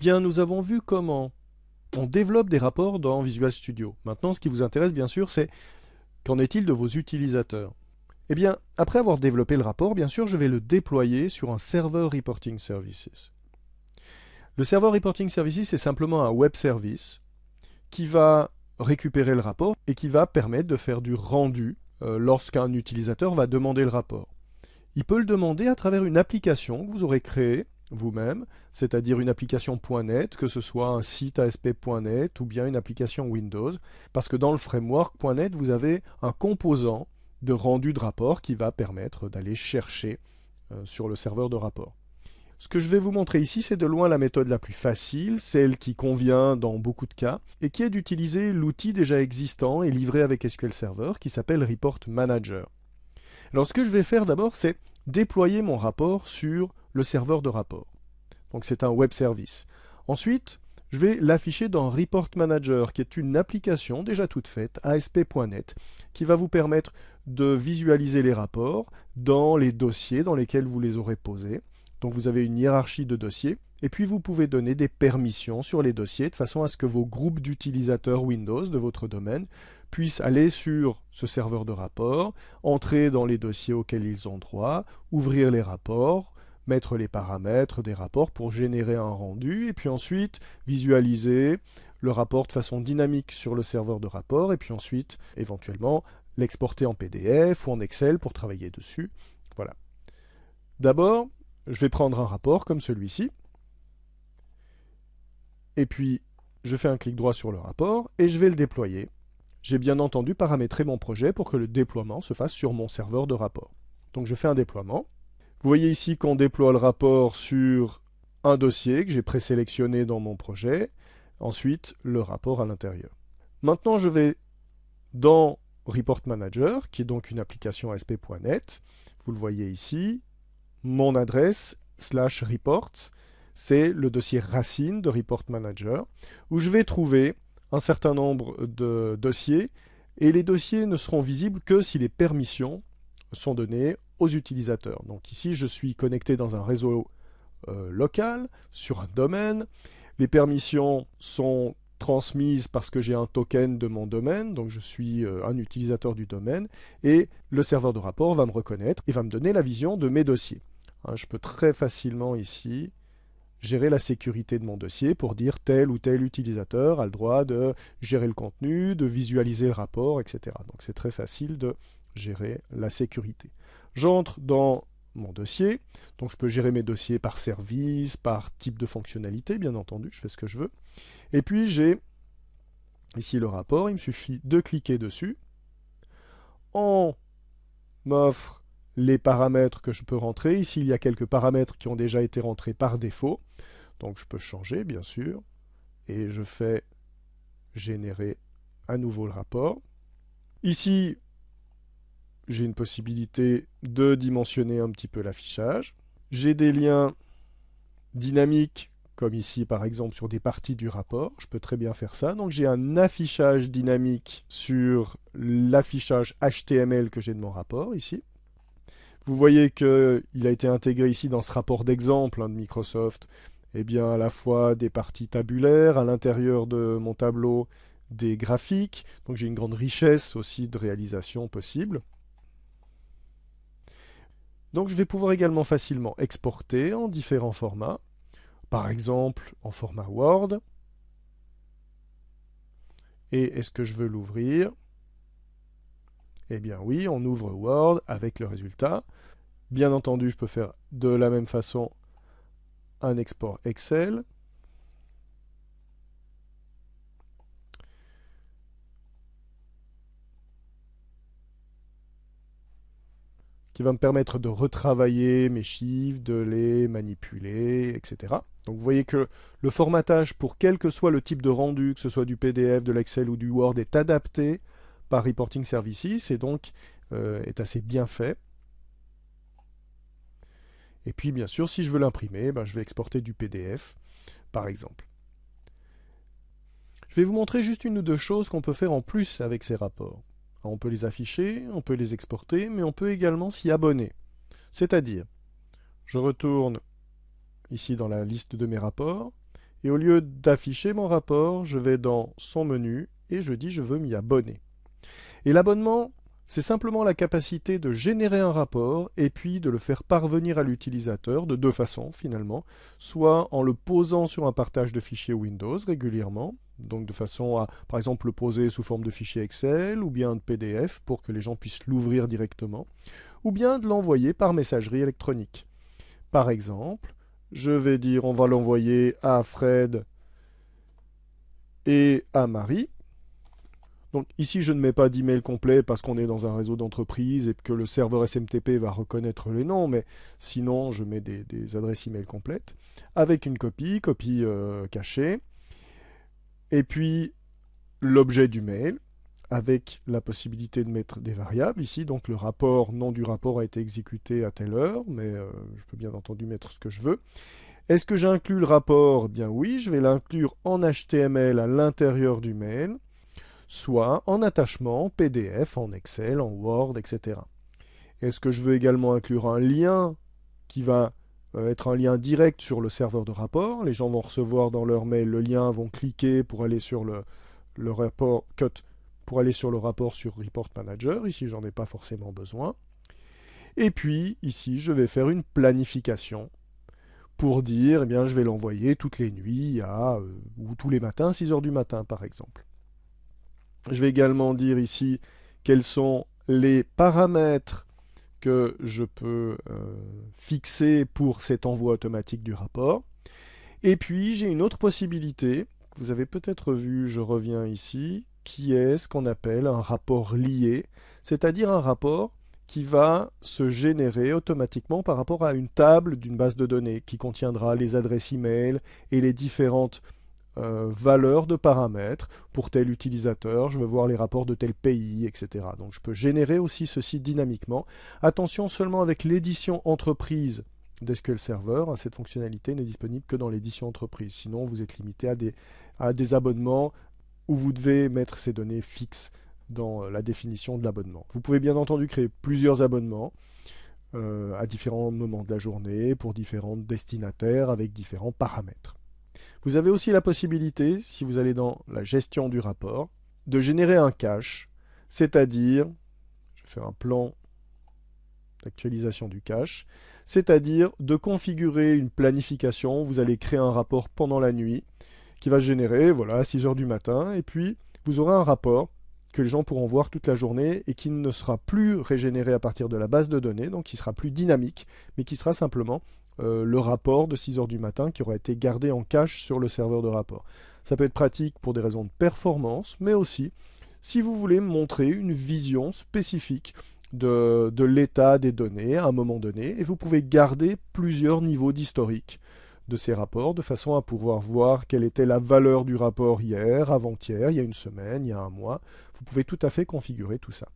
Bien, nous avons vu comment on développe des rapports dans Visual Studio. Maintenant, ce qui vous intéresse, bien sûr, c'est qu'en est-il de vos utilisateurs? Eh bien, après avoir développé le rapport, bien sûr, je vais le déployer sur un serveur Reporting Services. Le serveur Reporting Services est simplement un web service qui va récupérer le rapport et qui va permettre de faire du rendu euh, lorsqu'un utilisateur va demander le rapport. Il peut le demander à travers une application que vous aurez créée vous-même, c'est-à-dire une application .NET, que ce soit un site ASP.NET ou bien une application Windows, parce que dans le framework .NET, vous avez un composant de rendu de rapport qui va permettre d'aller chercher euh, sur le serveur de rapport. Ce que je vais vous montrer ici, c'est de loin la méthode la plus facile, celle qui convient dans beaucoup de cas, et qui est d'utiliser l'outil déjà existant et livré avec SQL Server qui s'appelle Report Manager. Alors ce que je vais faire d'abord, c'est déployer mon rapport sur le serveur de rapport. Donc c'est un web service. Ensuite, je vais l'afficher dans Report Manager, qui est une application déjà toute faite, ASP.NET, qui va vous permettre de visualiser les rapports dans les dossiers dans lesquels vous les aurez posés. Donc vous avez une hiérarchie de dossiers, et puis vous pouvez donner des permissions sur les dossiers de façon à ce que vos groupes d'utilisateurs Windows de votre domaine puissent aller sur ce serveur de rapport, entrer dans les dossiers auxquels ils ont droit, ouvrir les rapports, mettre les paramètres des rapports pour générer un rendu, et puis ensuite visualiser le rapport de façon dynamique sur le serveur de rapport, et puis ensuite éventuellement l'exporter en PDF ou en Excel pour travailler dessus. Voilà. D'abord, je vais prendre un rapport comme celui-ci, et puis je fais un clic droit sur le rapport, et je vais le déployer. J'ai bien entendu paramétrer mon projet pour que le déploiement se fasse sur mon serveur de rapport. Donc je fais un déploiement. Vous voyez ici qu'on déploie le rapport sur un dossier que j'ai présélectionné dans mon projet, ensuite le rapport à l'intérieur. Maintenant je vais dans Report Manager, qui est donc une application ASP.NET, vous le voyez ici, mon adresse slash reports, c'est le dossier racine de Report Manager, où je vais trouver un certain nombre de dossiers, et les dossiers ne seront visibles que si les permissions sont données aux utilisateurs. Donc ici, je suis connecté dans un réseau euh, local, sur un domaine. Les permissions sont transmises parce que j'ai un token de mon domaine, donc je suis euh, un utilisateur du domaine, et le serveur de rapport va me reconnaître et va me donner la vision de mes dossiers. Hein, je peux très facilement ici gérer la sécurité de mon dossier pour dire tel ou tel utilisateur a le droit de gérer le contenu, de visualiser le rapport, etc. Donc c'est très facile de gérer la sécurité. J'entre dans mon dossier, donc je peux gérer mes dossiers par service, par type de fonctionnalité, bien entendu, je fais ce que je veux. Et puis j'ai ici le rapport, il me suffit de cliquer dessus. On m'offre les paramètres que je peux rentrer. Ici, il y a quelques paramètres qui ont déjà été rentrés par défaut. Donc je peux changer, bien sûr. Et je fais générer à nouveau le rapport. Ici, j'ai une possibilité de dimensionner un petit peu l'affichage. J'ai des liens dynamiques, comme ici par exemple sur des parties du rapport. Je peux très bien faire ça. Donc j'ai un affichage dynamique sur l'affichage HTML que j'ai de mon rapport ici. Vous voyez qu'il a été intégré ici dans ce rapport d'exemple hein, de Microsoft, eh bien à la fois des parties tabulaires, à l'intérieur de mon tableau des graphiques, donc j'ai une grande richesse aussi de réalisation possible. Donc je vais pouvoir également facilement exporter en différents formats, par exemple en format Word. Et est-ce que je veux l'ouvrir? Eh bien oui, on ouvre Word avec le résultat. Bien entendu, je peux faire de la même façon un export Excel. Qui va me permettre de retravailler mes chiffres, de les manipuler, etc. Donc vous voyez que le formatage pour quel que soit le type de rendu, que ce soit du PDF, de l'Excel ou du Word, est adapté par Reporting Services et donc euh, est assez bien fait. Et puis bien sûr, si je veux l'imprimer, ben, je vais exporter du PDF, par exemple. Je vais vous montrer juste une ou deux choses qu'on peut faire en plus avec ces rapports. On peut les afficher, on peut les exporter, mais on peut également s'y abonner. C'est-à-dire, je retourne ici dans la liste de mes rapports, Et au lieu d'afficher mon rapport, je vais dans son menu et je dis je veux m'y abonner. Et l'abonnement, c'est simplement la capacité de générer un rapport et puis de le faire parvenir à l'utilisateur de deux façons finalement, soit en le posant sur un partage de fichiers Windows régulièrement, donc de façon à par exemple le poser sous forme de fichier Excel ou bien de PDF pour que les gens puissent l'ouvrir directement, ou bien de l'envoyer par messagerie électronique. Par exemple, je vais dire on va l'envoyer à Fred et à Marie. Donc ici, je ne mets pas d'email complet parce qu'on est dans un réseau d'entreprise et que le serveur SMTP va reconnaître les noms, mais sinon, je mets des, adresses email complètes avec une copie, copie euh, cachée, et puis l'objet du mail avec la possibilité de mettre des variables ici. Donc le rapport, nom du rapport a été exécuté à telle heure, mais euh, je peux bien entendu mettre ce que je veux. Est-ce que j'inclus le rapport? Bien oui, je vais l'inclure en HTML à l'intérieur du mail, soit en attachement, PDF, en Excel, en Word, etc. Est-ce que je veux également inclure un lien qui va euh, être un lien direct sur le serveur de rapport? Les gens vont recevoir dans leur mail le lien, vont cliquer pour aller sur le, rapport cut pour aller sur le rapport sur Report Manager. Ici, j'en ai pas forcément besoin. Et puis, ici, je vais faire une planification pour dire, eh bien, je vais l'envoyer toutes les nuits à, euh, ou tous les matins, 6 heures du matin, par exemple. Je vais également dire ici quels sont les paramètres que je peux euh, fixer pour cet envoi automatique du rapport. Et puis, j'ai une autre possibilité, que vous avez peut-être vu, je reviens ici, qui est ce qu'on appelle un rapport lié, c'est-à-dire un rapport qui va se générer automatiquement par rapport à une table d'une base de données qui contiendra les adresses e-mail et les différentes euh, valeurs de paramètres pour tel utilisateur, je veux voir les rapports de tel pays, etc. Donc je peux générer aussi ceci dynamiquement. Attention seulement avec l'édition entreprise d'SQL Server, cette fonctionnalité n'est disponible que dans l'édition entreprise. Sinon, vous êtes limité à des, à des abonnements où vous devez mettre ces données fixes dans euh, la définition de l'abonnement. Vous pouvez bien entendu créer plusieurs abonnements euh, à différents moments de la journée pour différents destinataires avec différents paramètres. Vous avez aussi la possibilité, si vous allez dans la gestion du rapport, de générer un cache, c'est-à-dire, je vais faire un plan d'actualisation du cache, c'est-à-dire de configurer une planification, vous allez créer un rapport pendant la nuit, qui va générer voilà, à 6 heures du matin. Et puis, vous aurez un rapport que les gens pourront voir toute la journée et qui ne sera plus régénéré à partir de la base de données, donc qui sera plus dynamique, mais qui sera simplement euh, le rapport de 6 heures du matin qui aura été gardé en cache sur le serveur de rapport. Ça peut être pratique pour des raisons de performance, mais aussi si vous voulez montrer une vision spécifique de, de l'état des données à un moment donné, et vous pouvez garder plusieurs niveaux d'historique de ces rapports, de façon à pouvoir voir quelle était la valeur du rapport hier, avant-hier, il y a une semaine, il y a un mois. Vous pouvez tout à fait configurer tout ça.